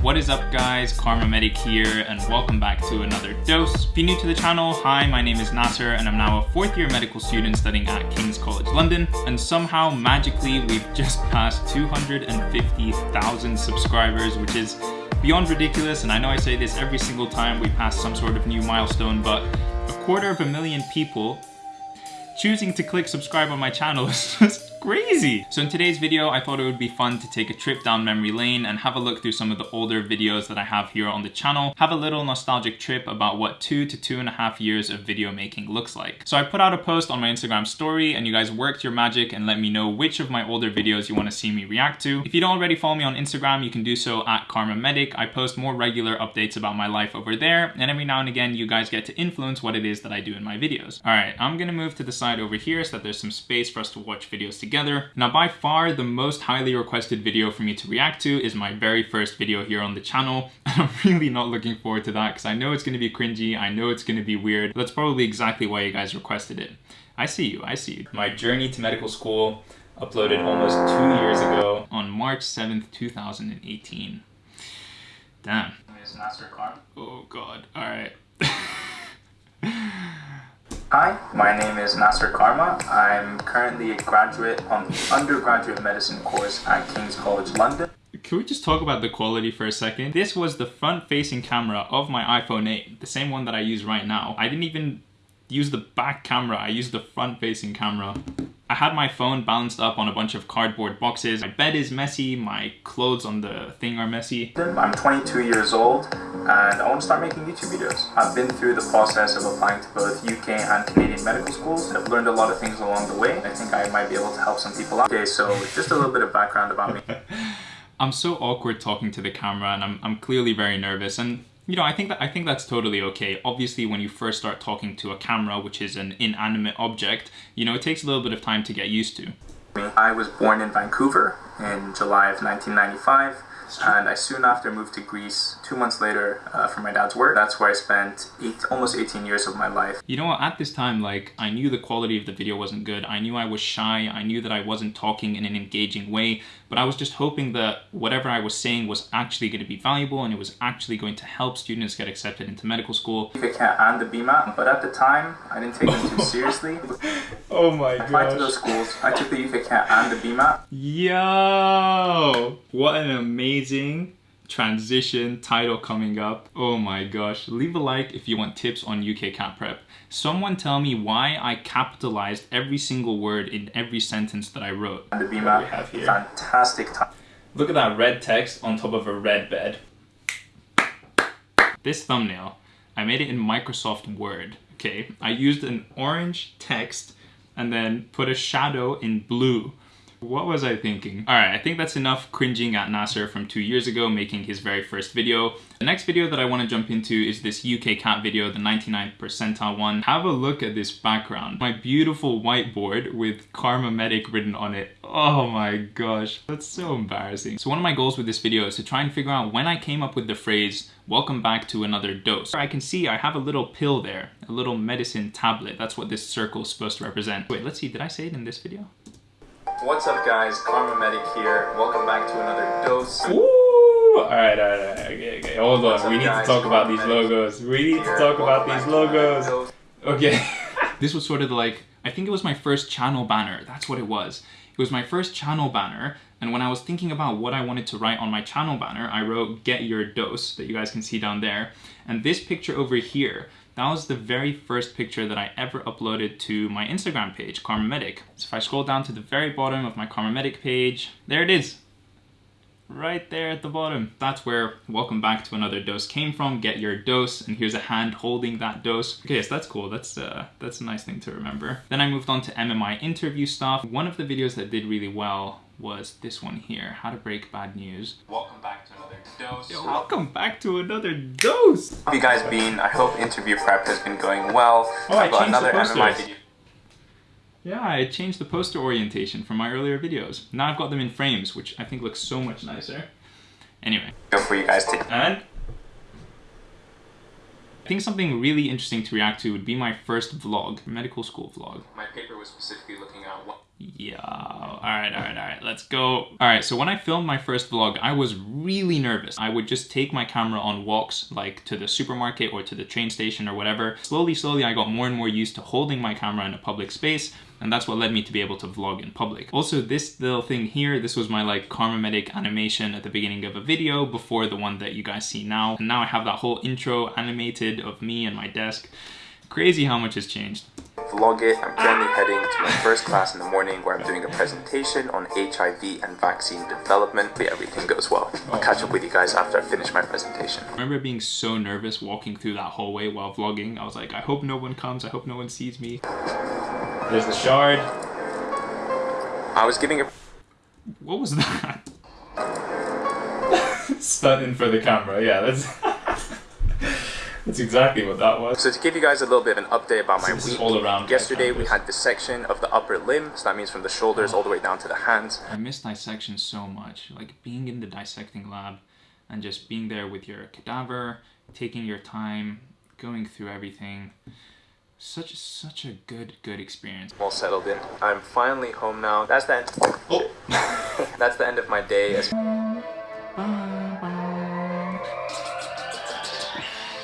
What is up guys, Kharma Medic here and welcome back to another dose. If you're new to the channel, hi, my name is Nasser and I'm now a fourth year medical student studying at King's College London. And somehow magically we've just passed 250,000 subscribers which is beyond ridiculous. And I know I say this every single time we pass some sort of new milestone but a quarter of a million people choosing to click subscribe on my channel is just crazy. So in today's video, I thought it would be fun to take a trip down memory lane and have a look through some of the older videos that I have here on the channel, have a little nostalgic trip about what two to two and a half years of video making looks like. So I put out a post on my Instagram story and you guys worked your magic and let me know which of my older videos you want to see me react to. If you don't already follow me on Instagram, you can do so at Kharma Medic. I post more regular updates about my life over there and every now and again you guys get to influence what it is that I do in my videos. All right, I'm gonna move to the side over here so that there's some space for us to watch videos together together. Now by far the most highly requested video for me to react to is my very first video here on the channel. And I'm really not looking forward to that because I know it's going to be cringy, I know it's going to be weird. That's probably exactly why you guys requested it. I see you, I see you. My journey to medical school uploaded almost two years ago on March 7th, 2018. Damn. Oh god, alright. Hi, my name is Nasser Kharma. I'm currently a graduate on the undergraduate medicine course at King's College London. Can we just talk about the quality for a second? This was the front-facing camera of my iPhone 8, the same one that I use right now. I didn't even use the back camera, I used the front-facing camera. I had my phone balanced up on a bunch of cardboard boxes. My bed is messy, my clothes on the thing are messy. I'm 22 years old and I want to start making YouTube videos. I've been through the process of applying to both UK and Canadian medical schools. I've learned a lot of things along the way. I think I might be able to help some people out. Okay, so just a little bit of background about me. I'm so awkward talking to the camera and I'm, I'm clearly very nervous and you know, I think that I think that's totally okay. Obviously, when you first start talking to a camera, which is an inanimate object, you know, it takes a little bit of time to get used to. I was born in Vancouver in July of 1995 and I soon after moved to Greece two months later uh, for my dad's work. That's where I spent eight, almost 18 years of my life. You know what, at this time, like, I knew the quality of the video wasn't good. I knew I was shy. I knew that I wasn't talking in an engaging way, but I was just hoping that whatever I was saying was actually going to be valuable and it was actually going to help students get accepted into medical school. And the BMAT, but at the time, I didn't take them too seriously. oh my god. I applied to those schools. I took the UKCAT and the BMAT. Yo! What an amazing transition title coming up. Oh my gosh. Leave a like if you want tips on UKCAT Prep. Someone tell me why I capitalized every single word in every sentence that I wrote. The BMAT, we have here. fantastic time. Look at that red text on top of a red bed. This thumbnail, I made it in Microsoft Word, okay? I used an orange text and then put a shadow in blue. What was I thinking? Alright, I think that's enough cringing at Nasser from two years ago making his very first video. The next video that I want to jump into is this UKCAT video, the 99th percentile one. Have a look at this background. My beautiful whiteboard with Kharma Medic written on it. Oh my gosh, that's so embarrassing. So one of my goals with this video is to try and figure out when I came up with the phrase, welcome back to another dose. I can see I have a little pill there, a little medicine tablet. That's what this circle is supposed to represent. Wait, let's see, did I say it in this video? What's up guys, Kharma Medic here. Welcome back to another dose. Ooh! Alright, alright, alright, okay, okay, hold on. we need guys? to talk about these logos. We need to talk about these logos. Okay. this was sort of like, I think it was my first channel banner. That's what it was. It was my first channel banner, and when I was thinking about what I wanted to write on my channel banner, I wrote get your dose, that you guys can see down there. And this picture over here that was the very first picture that I ever uploaded to my Instagram page, Kharma Medic. So if I scroll down to the very bottom of my Kharma Medic page, there it is. Right there at the bottom. That's where welcome back to another dose came from. Get your dose, and here's a hand holding that dose. Okay, so that's cool. That's uh, that's a nice thing to remember. Then I moved on to MMI interview stuff. One of the videos that did really well was this one here, how to break bad news. Welcome back to another dose. Yo, welcome back to another dose. How have you guys been? I hope interview prep has been going well. Oh, I've got another MMI video. Yeah, I changed the poster orientation from my earlier videos. Now I've got them in frames, which I think looks so much nicer. Anyway. Go for you guys to And I think something really interesting to react to would be my first vlog, medical school vlog. My paper was specifically looking at what Yeah. All right, all right, all right. Let's go. All right, so when I filmed my first vlog, I was really nervous. I would just take my camera on walks, like to the supermarket or to the train station or whatever. Slowly, slowly, I got more and more used to holding my camera in a public space and that's what led me to be able to vlog in public. Also, this little thing here, this was my like Kharma Medic animation at the beginning of a video before the one that you guys see now. And now I have that whole intro animated of me and my desk. Crazy how much has changed. Vlog it. I'm currently heading to my first class in the morning where I'm doing a presentation on HIV and vaccine development. But everything goes well. I'll catch up with you guys after I finish my presentation. I remember being so nervous walking through that hallway while vlogging. I was like, I hope no one comes. I hope no one sees me. There's the shard. I was giving a What was that? Stunning for the camera. Yeah, that's that's exactly what that was. So to give you guys a little bit of an update about my this week, all around yesterday we campus. had dissection of the upper limb, so that means from the shoulders all the way down to the hands. I miss dissection so much. Like being in the dissecting lab and just being there with your cadaver, taking your time, going through everything. Such such a good good experience. All settled in. I'm finally home now. That's the end. Oh. That's the end of my day. As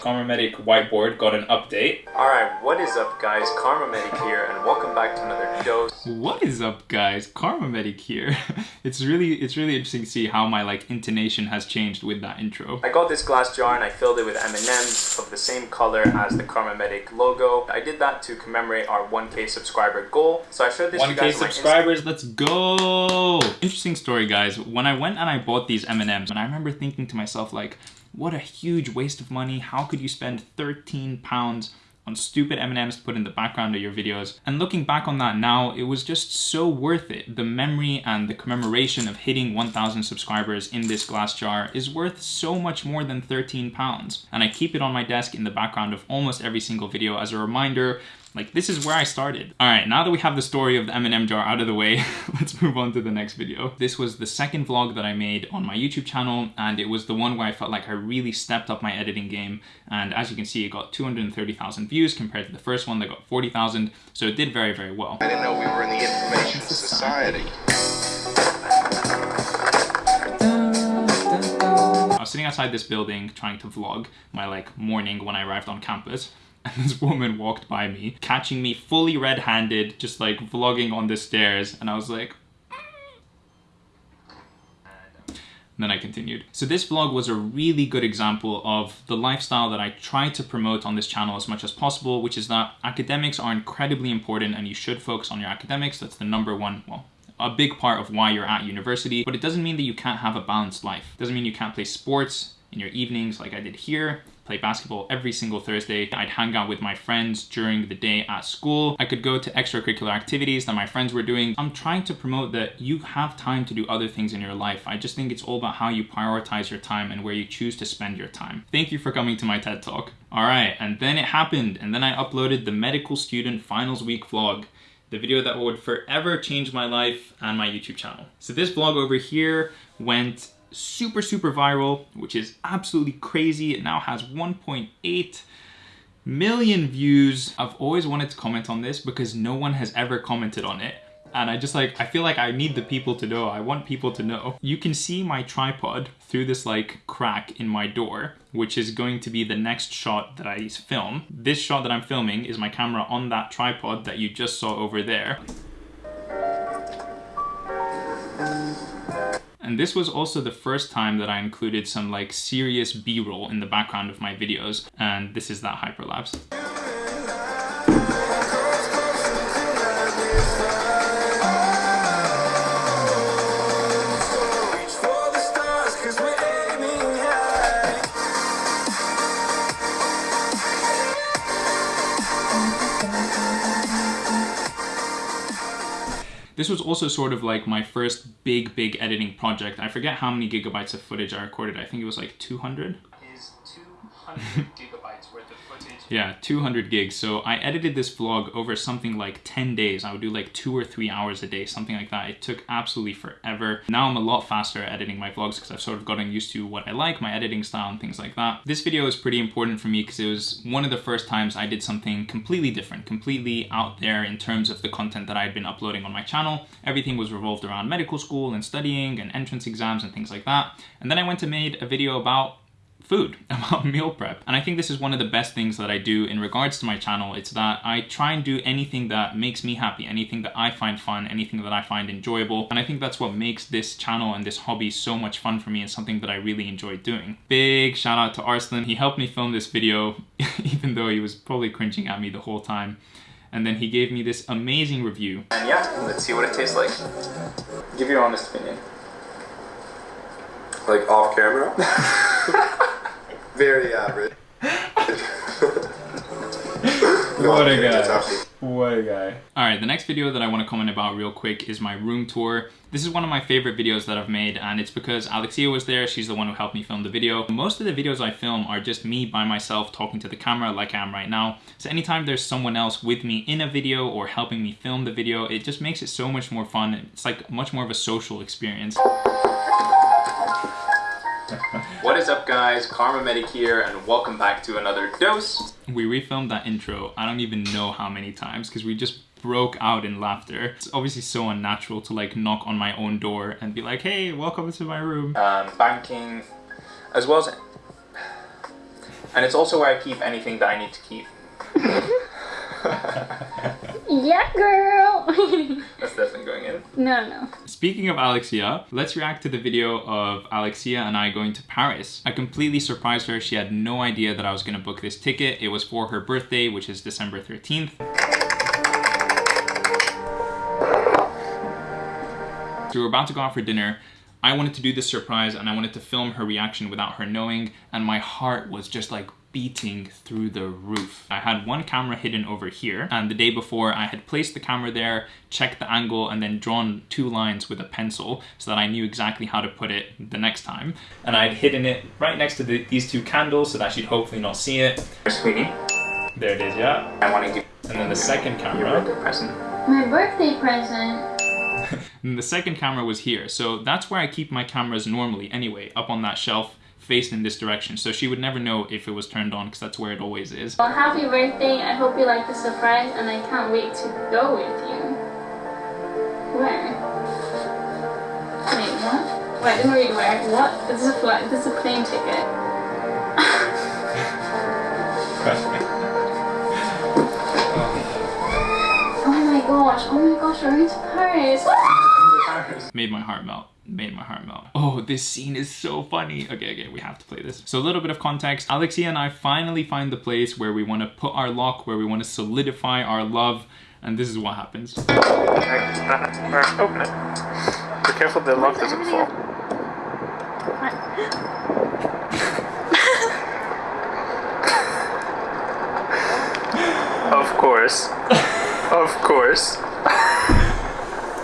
Kharma Medic whiteboard got an update. Alright, what is up guys? Kharma Medic here and welcome back to another dose. What is up guys? Kharma Medic here. it's really it's really interesting to see how my like intonation has changed with that intro. I got this glass jar and I filled it with M&Ms of the same color as the Kharma Medic logo. I did that to commemorate our 1k subscriber goal. So I showed this to you 1k my subscribers, let's go! Interesting story, guys. When I went and I bought these M&Ms, and I remember thinking to myself, like, what a huge waste of money. How could you spend 13 pounds on stupid M&Ms to put in the background of your videos? And looking back on that now, it was just so worth it. The memory and the commemoration of hitting 1,000 subscribers in this glass jar is worth so much more than 13 pounds. And I keep it on my desk in the background of almost every single video as a reminder like this is where I started. All right, now that we have the story of the M&M jar out of the way, let's move on to the next video. This was the second vlog that I made on my YouTube channel and it was the one where I felt like I really stepped up my editing game. And as you can see, it got 230,000 views compared to the first one that got 40,000. So it did very, very well. I didn't know we were in the information society. I was sitting outside this building trying to vlog my like morning when I arrived on campus. And this woman walked by me, catching me fully red-handed, just like vlogging on the stairs. And I was like, mm. And then I continued. So this vlog was a really good example of the lifestyle that I try to promote on this channel as much as possible, which is that academics are incredibly important and you should focus on your academics. That's the number one, well, a big part of why you're at university, but it doesn't mean that you can't have a balanced life. It doesn't mean you can't play sports in your evenings like I did here, play basketball every single Thursday. I'd hang out with my friends during the day at school. I could go to extracurricular activities that my friends were doing. I'm trying to promote that you have time to do other things in your life. I just think it's all about how you prioritize your time and where you choose to spend your time. Thank you for coming to my TED Talk. All right, and then it happened, and then I uploaded the medical student finals week vlog the video that would forever change my life and my YouTube channel. So this vlog over here went super, super viral, which is absolutely crazy. It now has 1.8 million views. I've always wanted to comment on this because no one has ever commented on it. And I just like, I feel like I need the people to know. I want people to know. You can see my tripod through this like crack in my door, which is going to be the next shot that I film. This shot that I'm filming is my camera on that tripod that you just saw over there. And this was also the first time that I included some like serious B-roll in the background of my videos. And this is that hyperlapse. This was also sort of like my first big, big editing project. I forget how many gigabytes of footage I recorded. I think it was like 200. is 200 gigabytes Yeah, 200 gigs. So I edited this vlog over something like 10 days. I would do like two or three hours a day, something like that. It took absolutely forever. Now I'm a lot faster at editing my vlogs because I've sort of gotten used to what I like, my editing style and things like that. This video is pretty important for me because it was one of the first times I did something completely different, completely out there in terms of the content that I had been uploading on my channel. Everything was revolved around medical school and studying and entrance exams and things like that. And then I went and made a video about food, about meal prep. And I think this is one of the best things that I do in regards to my channel. It's that I try and do anything that makes me happy, anything that I find fun, anything that I find enjoyable. And I think that's what makes this channel and this hobby so much fun for me and something that I really enjoy doing. Big shout out to Arslan. He helped me film this video, even though he was probably cringing at me the whole time. And then he gave me this amazing review. And yeah, let's see what it tastes like. Give your honest opinion. Like off camera? Very average. What a guy. What a guy. Alright, the next video that I want to comment about real quick is my room tour. This is one of my favorite videos that I've made and it's because Alexia was there, she's the one who helped me film the video. Most of the videos I film are just me by myself talking to the camera like I am right now. So anytime there's someone else with me in a video or helping me film the video, it just makes it so much more fun. It's like much more of a social experience. What is up guys, Kharma Medic here and welcome back to another dose. We refilmed that intro, I don't even know how many times because we just broke out in laughter. It's obviously so unnatural to like knock on my own door and be like, hey, welcome to my room. Um, banking, as well as... And it's also where I keep anything that I need to keep. Yeah, girl. That's definitely going in. no, no. Speaking of Alexia, let's react to the video of Alexia and I going to Paris. I completely surprised her. She had no idea that I was gonna book this ticket. It was for her birthday, which is December 13th. So we were about to go out for dinner. I wanted to do this surprise and I wanted to film her reaction without her knowing and my heart was just like beating through the roof. I had one camera hidden over here and the day before I had placed the camera there, checked the angle and then drawn two lines with a pencil so that I knew exactly how to put it the next time. And I'd hidden it right next to the, these two candles so that she'd hopefully not see it. Sweetie, There it is, yeah. I want to give And then the second you a camera. birthday present. My birthday present. And the second camera was here. So that's where I keep my cameras normally anyway, up on that shelf faced in this direction. So she would never know if it was turned on because that's where it always is. Well, happy birthday. I hope you like the surprise and I can't wait to go with you. Where? Wait, what? Wait, me read where. What? This is a flight. This is a plane ticket. Oh my gosh. Oh my gosh, we're going to Paris. Made my heart melt. Made my heart melt. Oh, this scene is so funny. Okay, okay, we have to play this. So a little bit of context. Alexia and I finally find the place where we want to put our lock, where we want to solidify our love. And this is what happens. Open it. Be careful the lock doesn't fall. Of course. Of course.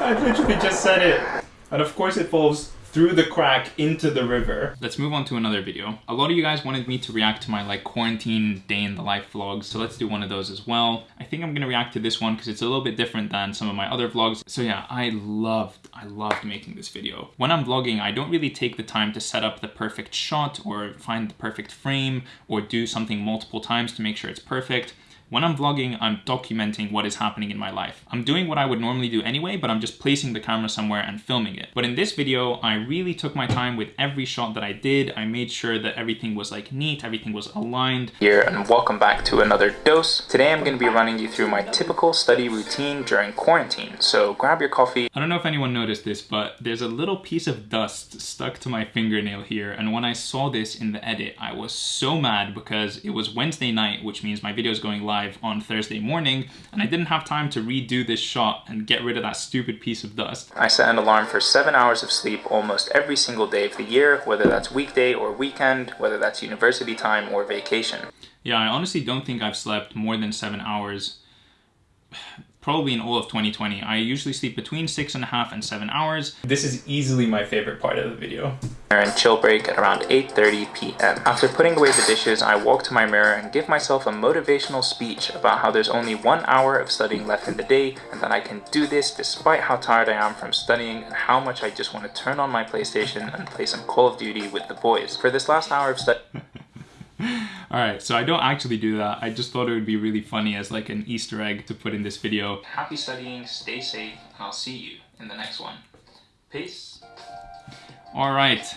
I literally just said it. And of course it falls through the crack into the river. Let's move on to another video. A lot of you guys wanted me to react to my like quarantine day in the life vlogs, so let's do one of those as well. I think I'm gonna react to this one because it's a little bit different than some of my other vlogs. So yeah, I loved, I loved making this video. When I'm vlogging, I don't really take the time to set up the perfect shot or find the perfect frame or do something multiple times to make sure it's perfect. When I'm vlogging, I'm documenting what is happening in my life. I'm doing what I would normally do anyway, but I'm just placing the camera somewhere and filming it. But in this video, I really took my time with every shot that I did. I made sure that everything was like neat, everything was aligned. Here and welcome back to another dose. Today I'm going to be running you through my typical study routine during quarantine. So grab your coffee. I don't know if anyone noticed this, but there's a little piece of dust stuck to my fingernail here. And when I saw this in the edit, I was so mad because it was Wednesday night, which means my video is going live on Thursday morning, and I didn't have time to redo this shot and get rid of that stupid piece of dust. I set an alarm for 7 hours of sleep almost every single day of the year, whether that's weekday or weekend, whether that's university time or vacation. Yeah, I honestly don't think I've slept more than seven hours probably in all of 2020. I usually sleep between six and a half and seven hours. This is easily my favorite part of the video. and chill break at around 8.30 p.m. After putting away the dishes, I walk to my mirror and give myself a motivational speech about how there's only one hour of studying left in the day and that I can do this despite how tired I am from studying and how much I just want to turn on my PlayStation and play some Call of Duty with the boys. For this last hour of study... Alright, so I don't actually do that. I just thought it would be really funny as like an Easter egg to put in this video. Happy studying, stay safe, I'll see you in the next one. Peace. Alright,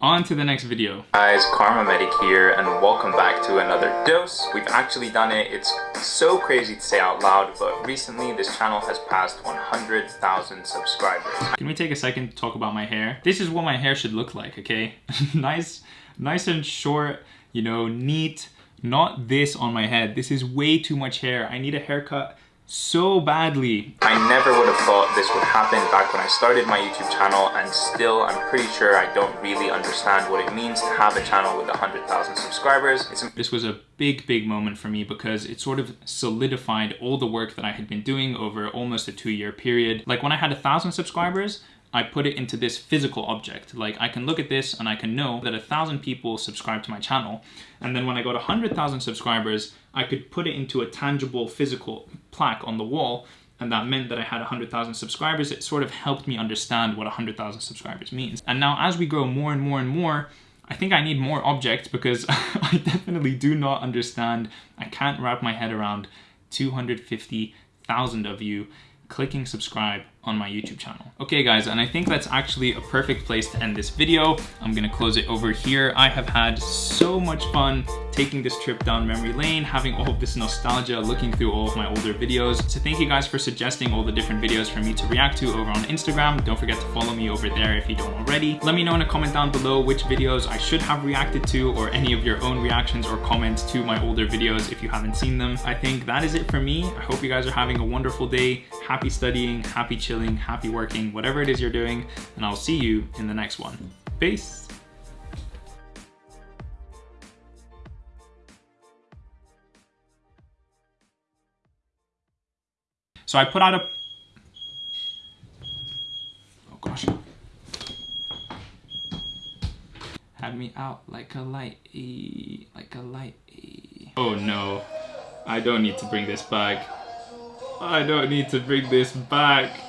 on to the next video. Guys, Kharma Medic here and welcome back to another dose. We've actually done it. It's so crazy to say out loud, but recently this channel has passed 100,000 subscribers. Can we take a second to talk about my hair? This is what my hair should look like, okay? nice, nice and short, you know, neat, not this on my head. This is way too much hair. I need a haircut so badly. I never would have thought this would happen back when I started my YouTube channel and still I'm pretty sure I don't really understand what it means to have a channel with 100,000 subscribers. It's this was a big, big moment for me because it sort of solidified all the work that I had been doing over almost a two year period. Like when I had a thousand subscribers, I put it into this physical object. Like I can look at this and I can know that a thousand people subscribe to my channel. And then when I got a 100,000 subscribers, I could put it into a tangible physical plaque on the wall. And that meant that I had 100,000 subscribers. It sort of helped me understand what 100,000 subscribers means. And now as we grow more and more and more, I think I need more objects because I definitely do not understand. I can't wrap my head around 250,000 of you clicking subscribe on my YouTube channel. Okay guys, and I think that's actually a perfect place to end this video. I'm gonna close it over here. I have had so much fun taking this trip down memory lane, having all of this nostalgia, looking through all of my older videos. So thank you guys for suggesting all the different videos for me to react to over on Instagram. Don't forget to follow me over there if you don't already. Let me know in a comment down below which videos I should have reacted to or any of your own reactions or comments to my older videos if you haven't seen them. I think that is it for me. I hope you guys are having a wonderful day. Happy studying, happy happy working, whatever it is you're doing, and I'll see you in the next one. Peace. So I put out a... Oh gosh. Had me out like a light, like a light. Oh no, I don't need to bring this back. I don't need to bring this back.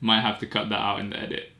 Might have to cut that out in the edit.